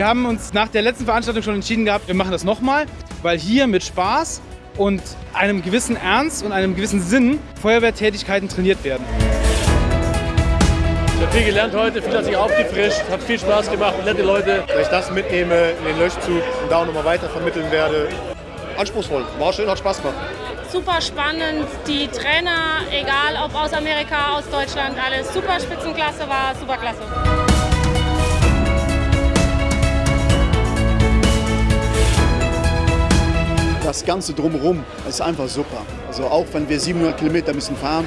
Wir haben uns nach der letzten Veranstaltung schon entschieden gehabt, wir machen das nochmal, weil hier mit Spaß und einem gewissen Ernst und einem gewissen Sinn Feuerwehrtätigkeiten trainiert werden. Ich habe viel gelernt heute, viel hat sich aufgefrischt, hat viel Spaß gemacht, nette Leute. Dass ich das mitnehme in den Löschzug und da auch nochmal weiter vermitteln werde. Anspruchsvoll, war schön, hat Spaß gemacht. Super spannend, die Trainer, egal ob aus Amerika, aus Deutschland, alles super Spitzenklasse war, super klasse. Das Ganze drumherum ist einfach super. Also auch wenn wir 700 Kilometer müssen fahren,